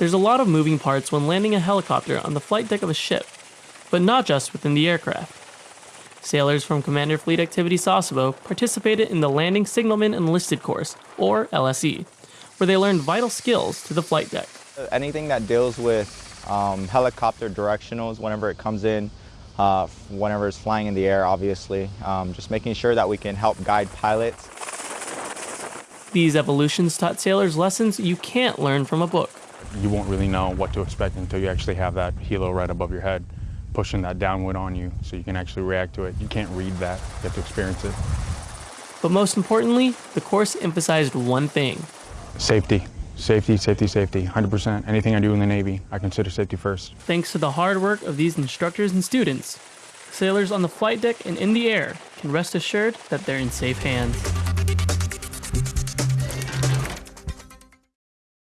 There's a lot of moving parts when landing a helicopter on the flight deck of a ship, but not just within the aircraft. Sailors from Commander Fleet Activity Sasebo participated in the Landing Signalman Enlisted Course, or LSE, where they learned vital skills to the flight deck. Anything that deals with um, helicopter directionals whenever it comes in, uh, whenever it's flying in the air, obviously. Um, just making sure that we can help guide pilots. These evolutions taught sailors lessons you can't learn from a book. You won't really know what to expect until you actually have that helo right above your head, pushing that downward on you so you can actually react to it. You can't read that, you have to experience it. But most importantly, the course emphasized one thing Safety. Safety, safety, safety, 100%. Anything I do in the Navy, I consider safety first. Thanks to the hard work of these instructors and students, sailors on the flight deck and in the air can rest assured that they're in safe hands.